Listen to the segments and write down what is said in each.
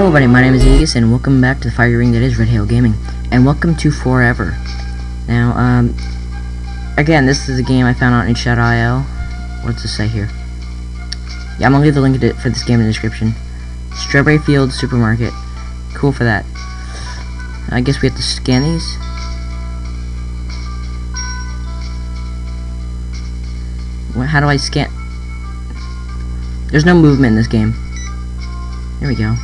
Hello everybody, my name is Aegis and welcome back to the fire ring that is Red Hail Gaming. And welcome to Forever. Now, um, again, this is a game I found on itch.io. What's this say here? Yeah, I'm gonna leave the link to, for this game in the description. Strawberry Field Supermarket. Cool for that. I guess we have to scan these. What, how do I scan? There's no movement in this game. There we go.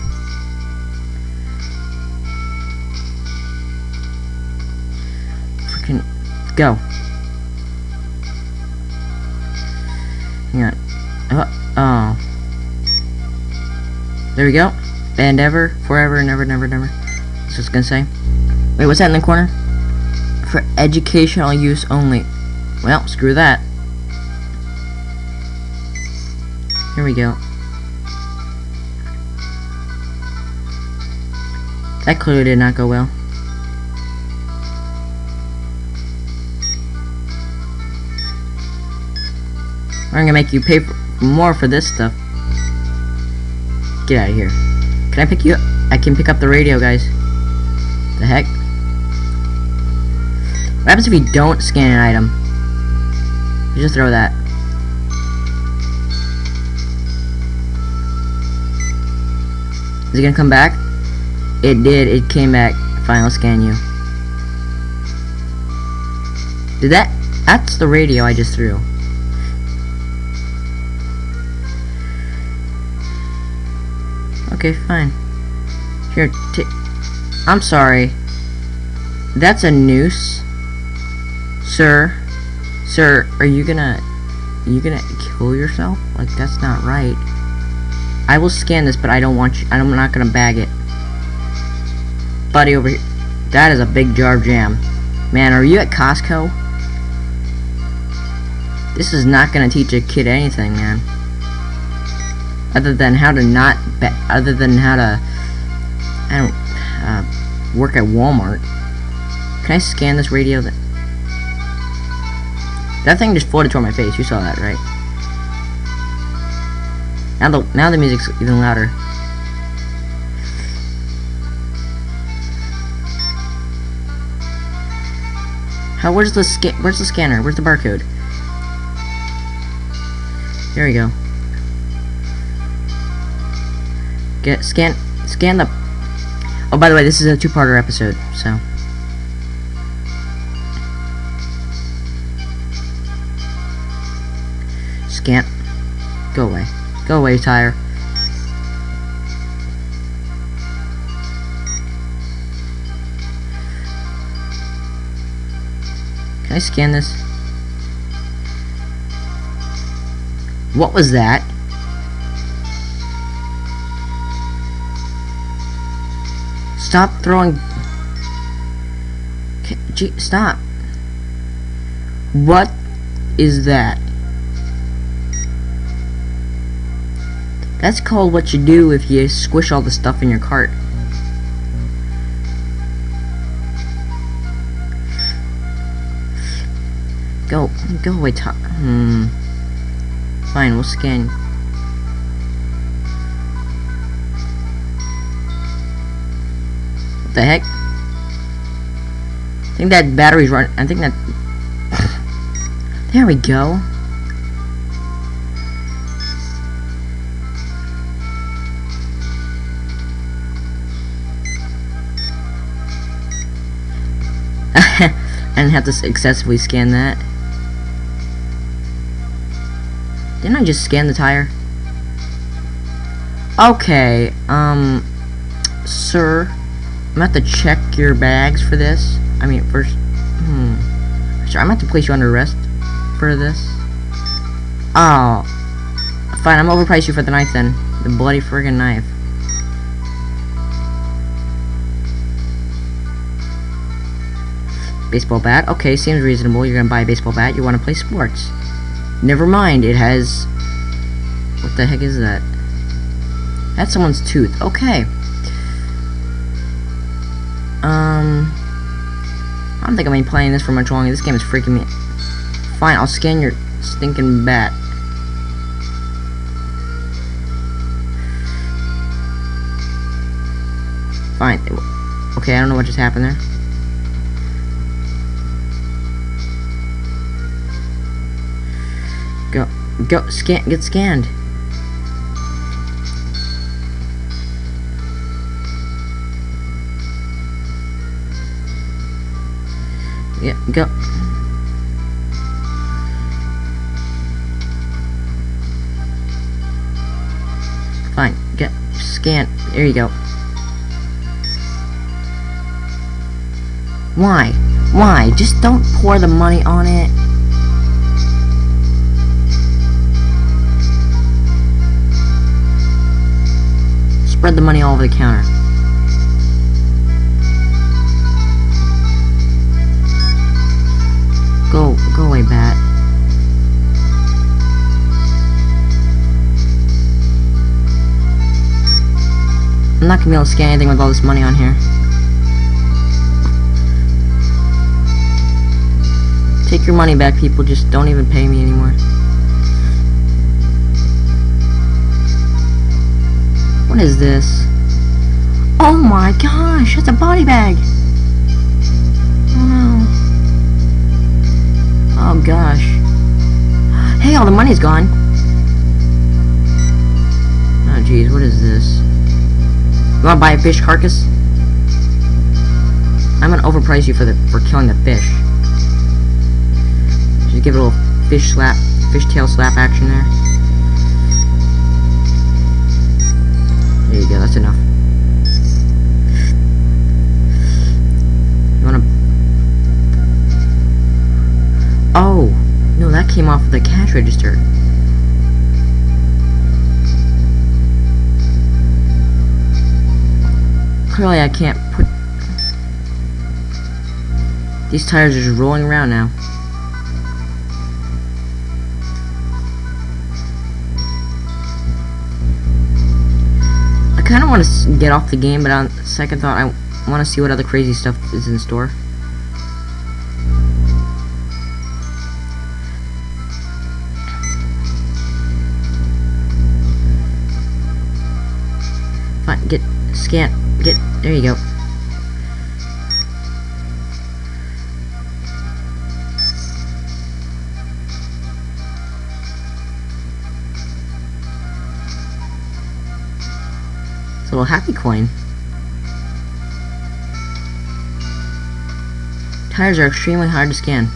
Go. Hang on. Oh, oh. There we go. And ever, forever, never, never, never. That's what gonna say. Wait, what's that in the corner? For educational use only. Well, screw that. Here we go. That clearly did not go well. I'm gonna make you pay for more for this stuff. Get out of here. Can I pick you up? I can pick up the radio, guys. The heck? What happens if you don't scan an item? You just throw that. Is it gonna come back? It did, it came back. Final scan you. Did that? That's the radio I just threw. Okay, fine. Here, I'm sorry. That's a noose. Sir. Sir, are you gonna... Are you gonna kill yourself? Like, that's not right. I will scan this, but I don't want you... I'm not gonna bag it. Buddy over here. That is a big jar of jam. Man, are you at Costco? This is not gonna teach a kid anything, man. Other than how to not... Other than how to... I don't... Uh, work at Walmart. Can I scan this radio? That, that thing just floated toward my face. You saw that, right? Now the now the music's even louder. How? Where's the scan? Where's the scanner? Where's the barcode? There we go. Get scan scan the. Oh, by the way, this is a two-parter episode, so. Scan. Go away. Go away, tire. Can I scan this? What was that? Stop throwing... Stop. What is that? That's called what you do if you squish all the stuff in your cart. Go, go away, top. Hmm. Fine, we'll scan. The heck? I think that battery's run. I think that. there we go. I didn't have to excessively scan that. Didn't I just scan the tire? Okay, um, sir, I'm gonna have to check your bags for this. I mean, first, hmm, sure, I'm gonna have to place you under arrest for this. Oh, fine, I'm overpriced you for the knife then. The bloody friggin' knife. Baseball bat. Okay, seems reasonable. You're gonna buy a baseball bat. You want to play sports. Never mind. It has... What the heck is that? That's someone's tooth. Okay. Um... I don't think I'm gonna be playing this for much longer. This game is freaking me... Fine, I'll scan your stinking bat. Fine. Okay, I don't know what just happened there. Go, go, scan, get scanned. Go. Fine, get, scan, there you go. Why? Why? Just don't pour the money on it. Spread the money all over the counter. Go, go away, bat. I'm not gonna be able to scan anything with all this money on here. Take your money back, people. Just don't even pay me anymore. What is this? Oh my gosh, it's a body bag. Oh gosh. Hey, all the money's gone. Oh jeez, what is this? You wanna buy a fish carcass? I'm gonna overprice you for the for killing the fish. Just give it a little fish slap, fish tail slap action there. There you go, that's enough. Oh! No, that came off the cash register. Clearly I can't put... These tires are just rolling around now. I kind of want to get off the game, but on second thought, I want to see what other crazy stuff is in store. Scan, get, there you go. It's a little happy coin. Tires are extremely hard to scan,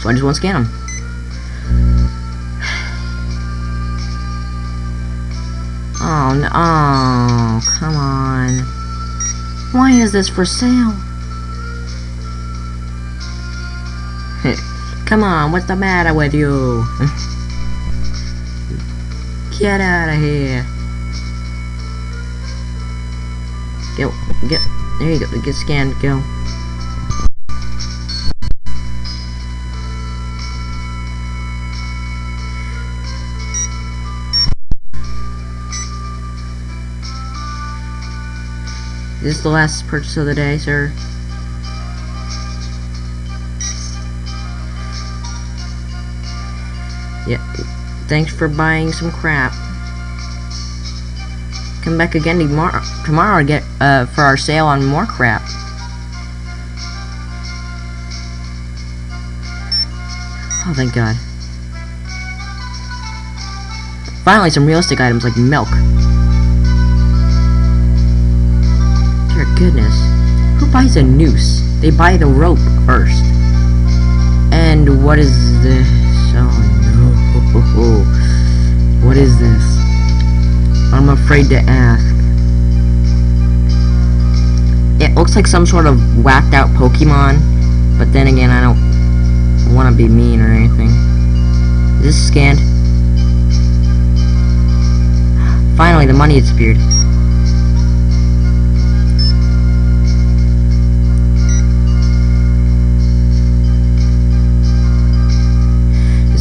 so I just won't scan them. Oh, no. Oh, come on. Why is this for sale? come on, what's the matter with you? Get out of here. Get, get, there you go, get scanned, go. This is the last purchase of the day, sir. Yeah, thanks for buying some crap. Come back again tomorrow, tomorrow to get uh, for our sale on more crap. Oh, thank God. Finally, some realistic items like milk. Goodness. Who buys a noose? They buy the rope first. And what is this? Oh no. What is this? I'm afraid to ask. It looks like some sort of whacked out Pokemon, but then again, I don't want to be mean or anything. Is this scanned? Finally, the money disappeared.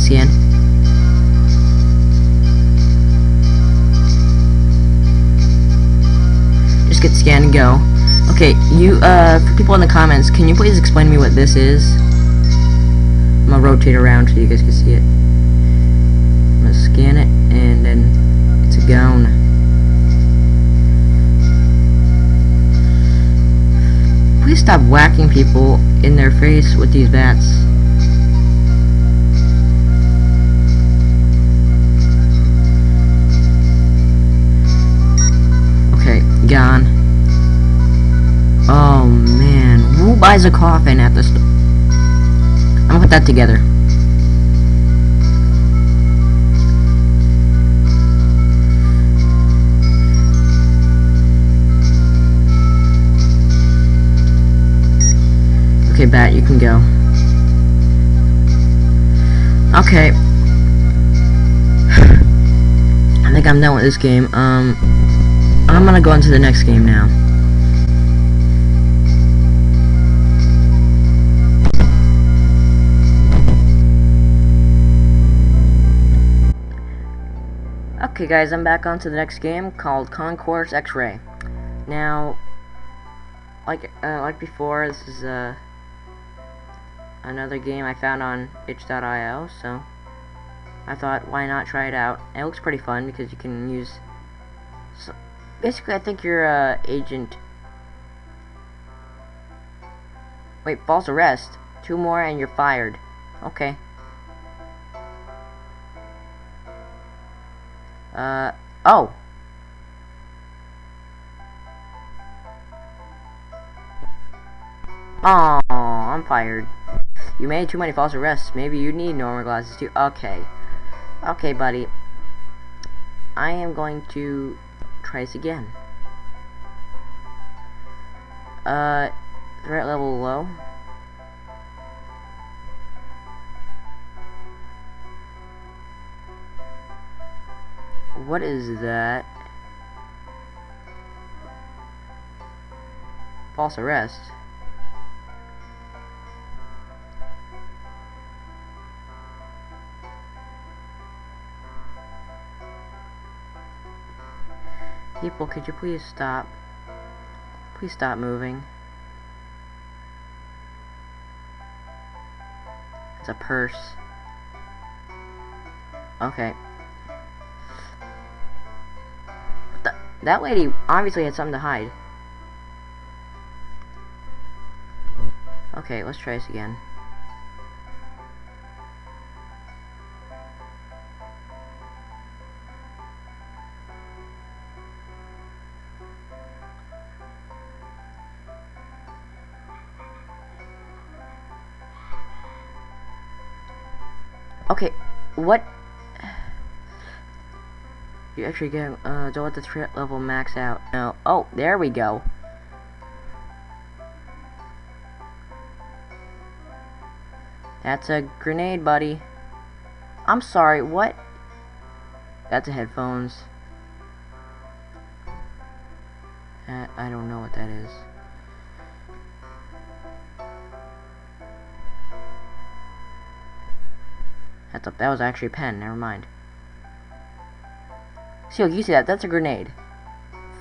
Scan. Just get scanned and go. Okay, you, uh, for people in the comments, can you please explain to me what this is? I'm gonna rotate around so you guys can see it. I'm gonna scan it, and then it's gone. please stop whacking people in their face with these bats? Oh man, who buys a coffin at the store? I'm gonna put that together. Okay, Bat, you can go. Okay. I think I'm done with this game. Um, I'm gonna go into the next game now. Okay guys, I'm back onto the next game called Concourse X-Ray. Now, like uh, like before, this is uh, another game I found on itch.io, so I thought why not try it out. It looks pretty fun because you can use so basically I think you're uh, agent Wait, false arrest. Two more and you're fired. Okay. Uh, oh. Oh, I'm fired. You made too many false arrests. Maybe you need normal glasses too. Okay. Okay, buddy. I am going to try this again. Uh, threat level low. What is that? False arrest. People, could you please stop? Please stop moving. It's a purse. Okay. That lady obviously had something to hide. Okay, let's try this again. Okay, what? You actually get, uh, don't let the threat level max out. No. Oh, there we go. That's a grenade, buddy. I'm sorry, what? That's a headphones. That, I don't know what that is. That's a, that was actually a pen, never mind. See, you see that? That's a grenade.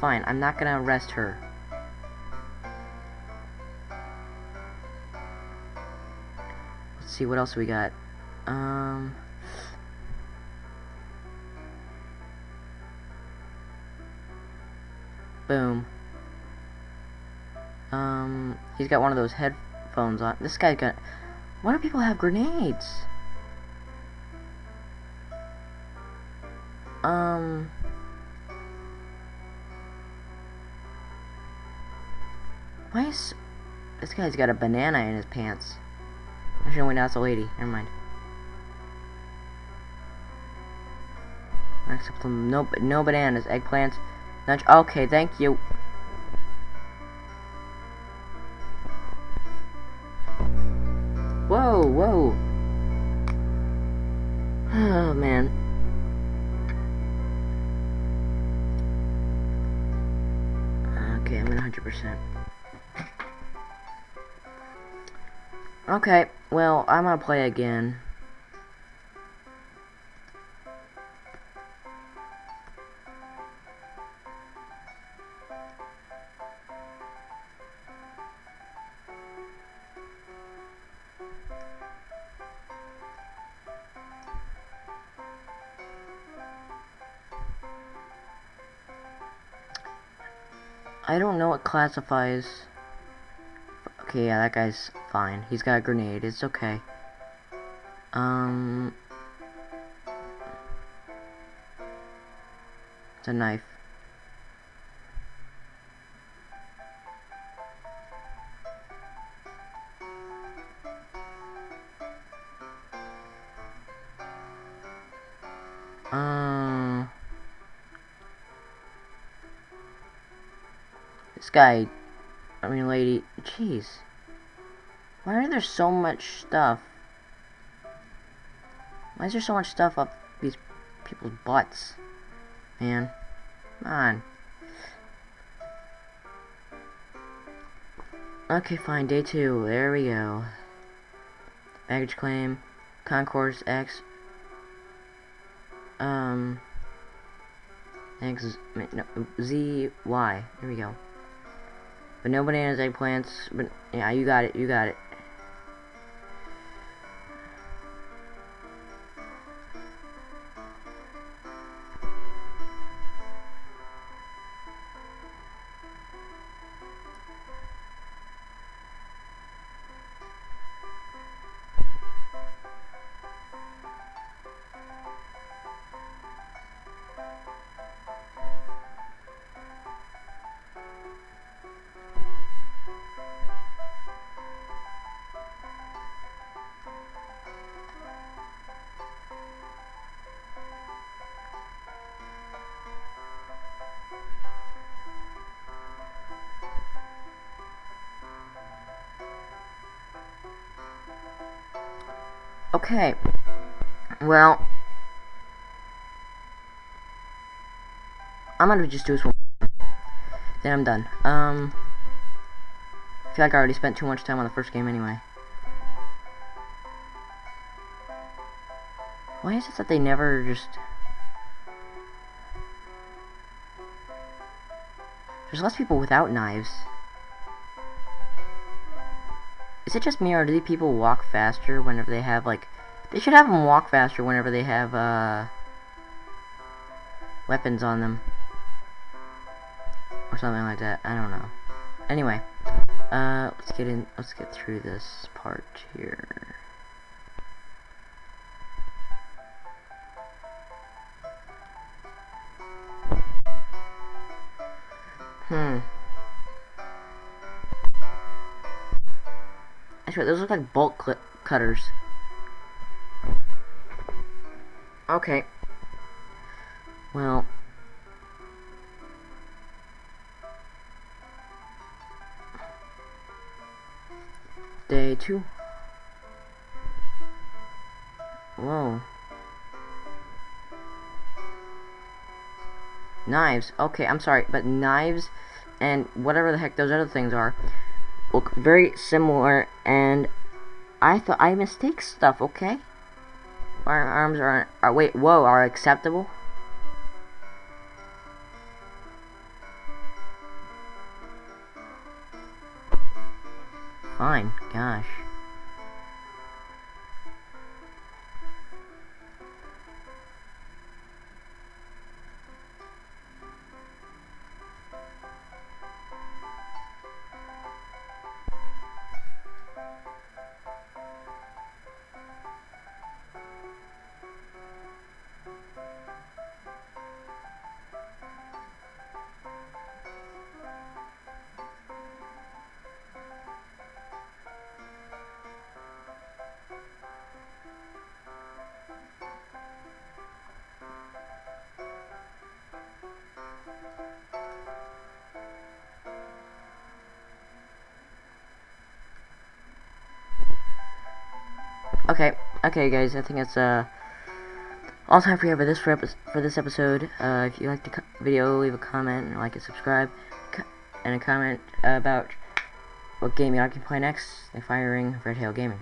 Fine, I'm not gonna arrest her. Let's see, what else we got? Um... Boom. Um, he's got one of those headphones on. This guy's got... Why do people have grenades? Um... Why is... This guy's got a banana in his pants. Actually, wait, that's a lady. Never mind. Except no, no bananas, eggplants. Okay, thank you. Gonna play again. I don't know what classifies Okay, yeah, that guy's fine. He's got a grenade. It's okay. Um... It's a knife. Um... This guy, I mean lady, jeez. Why are there so much stuff? Why is there so much stuff up these people's butts? Man. Come on. Okay, fine. Day two. There we go. Baggage claim. Concourse X. Um. X. No, Z. Y. There we go. But no bananas, eggplants. But yeah, you got it. You got it. Okay. Well. I'm gonna just do this one. Then I'm done. Um. I feel like I already spent too much time on the first game anyway. Why is it that they never just... There's less people without knives. Is it just me, or do these people walk faster whenever they have, like... They should have them walk faster whenever they have, uh... Weapons on them. Or something like that. I don't know. Anyway. Uh, let's get in... Let's get through this part here. Hmm. Those look like bolt cutters. Okay. Well. Day two. Whoa. Knives. Okay, I'm sorry, but knives and whatever the heck those other things are look very similar and I thought I mistake stuff, okay? Firearms are, are uh, wait, whoa, are acceptable? Fine, gosh. Okay, okay, guys. I think it's uh all time for you for this for, for this episode. Uh, if you like the video, leave a comment and like and subscribe, and a comment about what game you like to play next. The firing Red Hail Gaming.